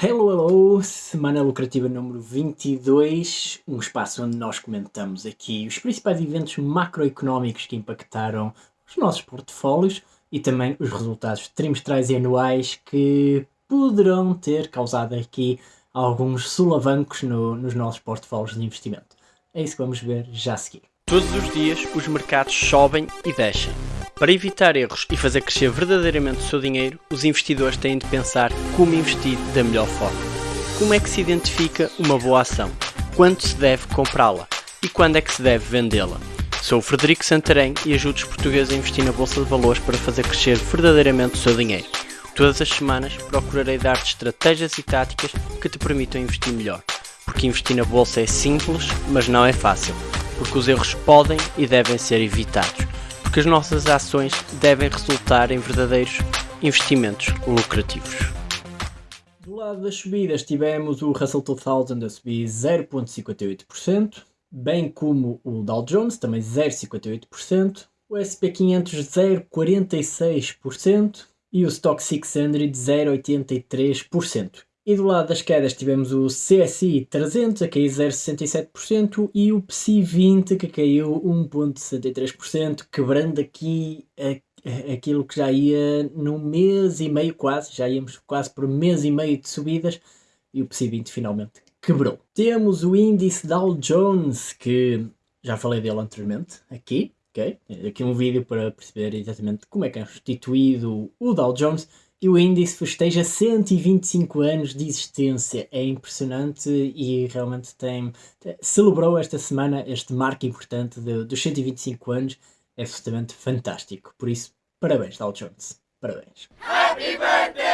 Hello, hello! Semana lucrativa número 22, um espaço onde nós comentamos aqui os principais eventos macroeconómicos que impactaram os nossos portfólios e também os resultados trimestrais e anuais que poderão ter causado aqui alguns solavancos no, nos nossos portfólios de investimento. É isso que vamos ver já a seguir. Todos os dias os mercados sobem e descem. Para evitar erros e fazer crescer verdadeiramente o seu dinheiro, os investidores têm de pensar como investir da melhor forma. Como é que se identifica uma boa ação? Quando se deve comprá-la? E quando é que se deve vendê-la? Sou o Frederico Santarém e ajudo os portugueses a investir na Bolsa de Valores para fazer crescer verdadeiramente o seu dinheiro. Todas as semanas procurarei dar-te estratégias e táticas que te permitam investir melhor. Porque investir na Bolsa é simples, mas não é fácil porque os erros podem e devem ser evitados, porque as nossas ações devem resultar em verdadeiros investimentos lucrativos. Do lado das subidas tivemos o Russell 2000 a subir 0.58%, bem como o Dow Jones também 0.58%, o SP500 0.46% e o Stock 600 0.83%. E do lado das quedas tivemos o CSI 300 a cair 0,67% e o PSI 20 que caiu 1,63%, quebrando aqui a, aquilo que já ia num mês e meio quase, já íamos quase por mês e meio de subidas e o PSI 20 finalmente quebrou. Temos o índice Dow Jones que já falei dele anteriormente aqui, ok? Aqui um vídeo para perceber exatamente como é que é constituído o Dow Jones e o índice festeja 125 anos de existência. É impressionante e realmente tem, celebrou esta semana este marco importante de, dos 125 anos. É absolutamente fantástico. Por isso, parabéns, Dow Jones. Parabéns. Happy birthday!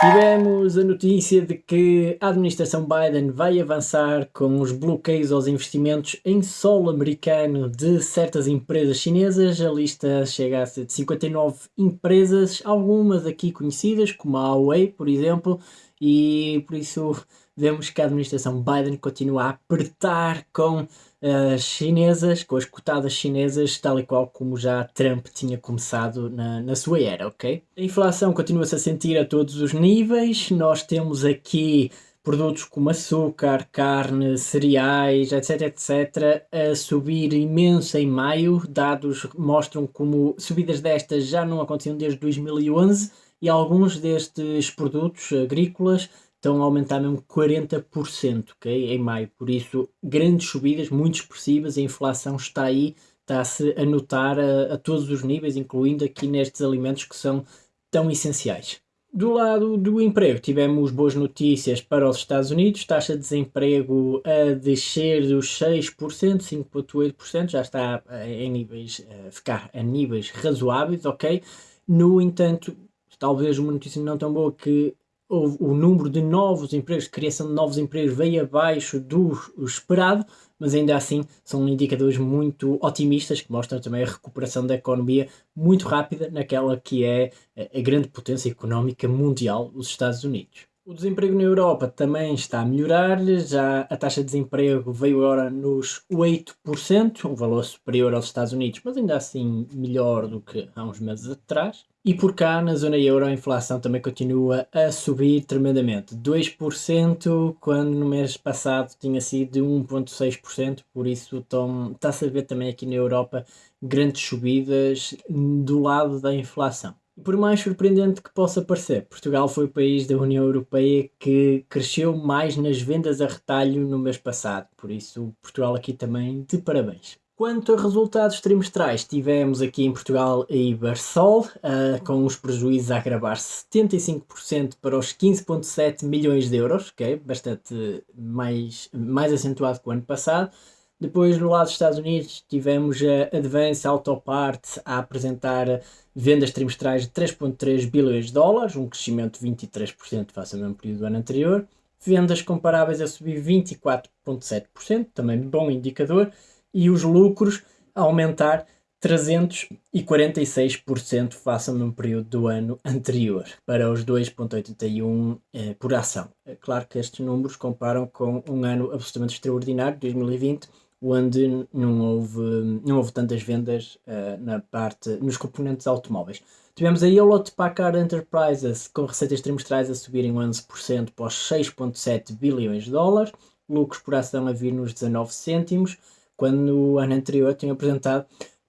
Tivemos a notícia de que a administração Biden vai avançar com os bloqueios aos investimentos em solo americano de certas empresas chinesas. A lista chega a ser de 59 empresas, algumas aqui conhecidas, como a Huawei, por exemplo, e por isso vemos que a administração Biden continua a apertar com as chinesas, com as cotadas chinesas, tal e qual como já Trump tinha começado na, na sua era, ok? A inflação continua-se a sentir a todos os níveis, nós temos aqui produtos como açúcar, carne, cereais, etc, etc, a subir imenso em maio, dados mostram como subidas destas já não aconteciam desde 2011 e alguns destes produtos agrícolas estão a aumentar mesmo 40% okay, em maio. Por isso, grandes subidas, muito expressivas, a inflação está aí, está-se a notar a, a, todos os níveis, incluindo aqui nestes alimentos que são tão essenciais. Do lado do emprego, tivemos boas notícias para os Estados Unidos, taxa de desemprego a descer dos 6%, 5,8%, já está em níveis, a ficar a níveis razoáveis, ok? No entanto, talvez uma notícia não tão boa que o número de novos empregos, criação de novos empregos veio abaixo do esperado, mas ainda assim são indicadores muito otimistas que mostram também a recuperação da economia muito rápida naquela que é a grande potência económica mundial, os Estados Unidos. O desemprego na Europa também está a melhorar, já a taxa de desemprego veio agora nos 8%, um valor superior aos Estados Unidos, mas ainda assim melhor do que há uns meses atrás. E por cá, na zona euro, a inflação também continua a subir tremendamente. 2%, quando no mês passado tinha sido de 1,6%, por isso está-se a ver também aqui na Europa grandes subidas do lado da inflação. Por mais surpreendente que possa parecer, Portugal foi o país da União Europeia que cresceu mais nas vendas a retalho no mês passado, por isso Portugal aqui também de parabéns. Quanto a resultados trimestrais, tivemos aqui em Portugal a Ibersol, uh, com os prejuízos a agravar 75% para os 15,7 milhões de euros, okay? bastante mais, mais acentuado que o ano passado. Depois, no lado dos Estados Unidos, tivemos a Advance Auto Parts a apresentar vendas trimestrais de 3,3 bilhões de dólares, um crescimento de 23% face ao mesmo período do ano anterior. Vendas comparáveis a subir 24,7%, também bom indicador. E os lucros aumentar 346% face ao mesmo período do ano anterior, para os 2,81 eh, por ação. É claro que estes números comparam com um ano absolutamente extraordinário, 2020, onde não houve, não houve tantas vendas uh, na parte, nos componentes automóveis. Tivemos a Hewlett Packard Enterprises com receitas trimestrais a subirem 11% para os 6,7 bilhões de dólares, lucros por ação a vir nos 19 cêntimos, quando no ano anterior tinham apresentado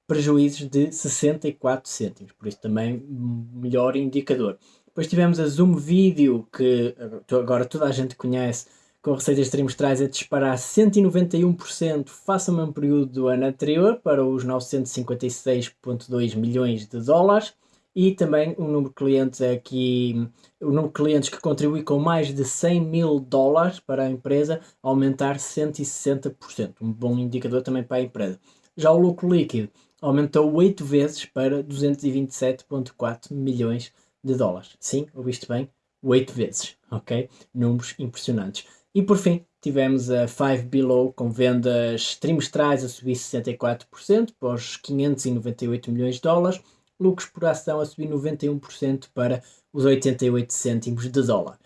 prejuízos de 64 cêntimos, por isso também melhor indicador. Depois tivemos a Zoom Video, que agora toda a gente conhece, com receitas trimestrais a disparar 191% face ao mesmo período do ano anterior, para os 956,2 milhões de dólares. E também o número de clientes aqui, o número de clientes que contribui com mais de 100 mil dólares para a empresa aumentar 160%, um bom indicador também para a empresa. Já o lucro líquido aumentou 8 vezes para 227,4 milhões de dólares. Sim, ouviste bem? 8 vezes, ok? Números impressionantes. E por fim, tivemos a Five Below com vendas trimestrais a subir 64% para os 598 milhões de dólares, lucros por ação a subir 91% para os 88 cêntimos de dólar.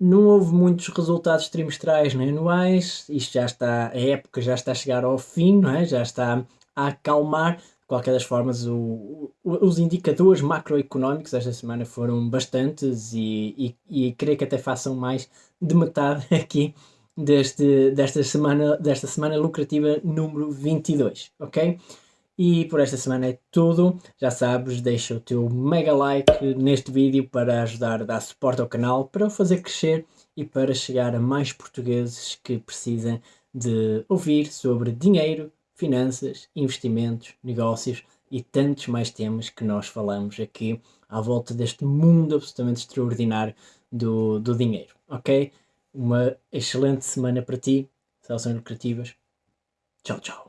Não houve muitos resultados trimestrais nem anuais, isto já está, a época já está a chegar ao fim, é? já está a acalmar, qualquer das formas, o, o, os indicadores macroeconómicos esta semana foram bastantes e, e, e, creio que até façam mais de metade aqui deste, desta, semana, desta semana lucrativa número 22, ok? E por esta semana é tudo. Já sabes, deixa o teu mega like neste vídeo para ajudar a dar suporte ao canal, para o fazer crescer e para chegar a mais portugueses que precisam de ouvir sobre dinheiro, finanças, investimentos, negócios e tantos mais temas que nós falamos aqui à volta deste mundo absolutamente extraordinário do, do dinheiro, ok? Uma excelente semana para ti, seleções lucrativas. Tchau, tchau.